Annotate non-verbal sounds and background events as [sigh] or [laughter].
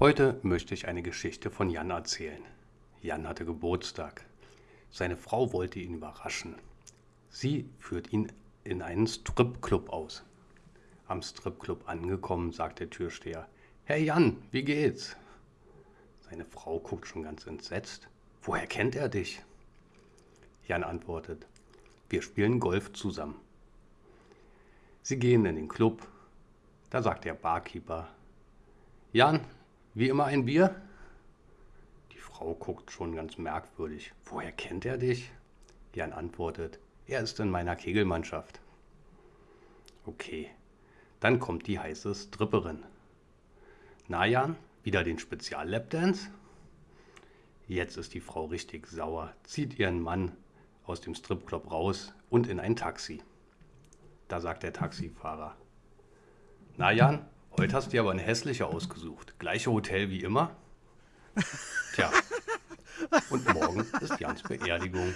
Heute möchte ich eine Geschichte von Jan erzählen. Jan hatte Geburtstag. Seine Frau wollte ihn überraschen. Sie führt ihn in einen Stripclub aus. Am Stripclub angekommen, sagt der Türsteher: Hey Jan, wie geht's? Seine Frau guckt schon ganz entsetzt. Woher kennt er dich? Jan antwortet: Wir spielen Golf zusammen. Sie gehen in den Club. Da sagt der Barkeeper: Jan, wie immer ein Bier? Die Frau guckt schon ganz merkwürdig. Woher kennt er dich? Jan antwortet: Er ist in meiner Kegelmannschaft. Okay, dann kommt die heiße Stripperin. Na Jan, wieder den Spezial-Lapdance? Jetzt ist die Frau richtig sauer, zieht ihren Mann aus dem Stripclub raus und in ein Taxi. Da sagt der Taxifahrer, na Jan, heute hast du dir aber ein hässlicher ausgesucht. Gleiche Hotel wie immer? Tja, [laughs] und morgen ist Jans Beerdigung.